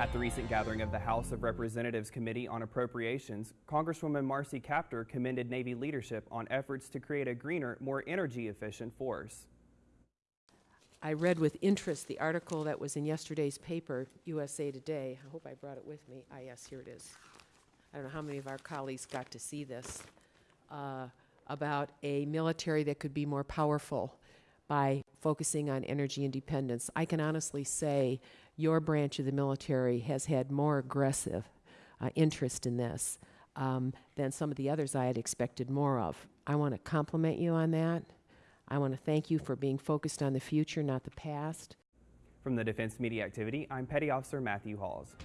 At the recent gathering of the House of Representatives Committee on Appropriations, Congresswoman Marcy Kaptur commended Navy leadership on efforts to create a greener, more energy efficient force. I read with interest the article that was in yesterday's paper, USA Today. I hope I brought it with me. Ah, yes, here it is. I don't know how many of our colleagues got to see this, uh, about a military that could be more powerful by focusing on energy independence. I can honestly say your branch of the military has had more aggressive uh, interest in this um, than some of the others I had expected more of. I want to compliment you on that. I want to thank you for being focused on the future, not the past. From the Defense Media Activity, I'm Petty Officer Matthew Halls.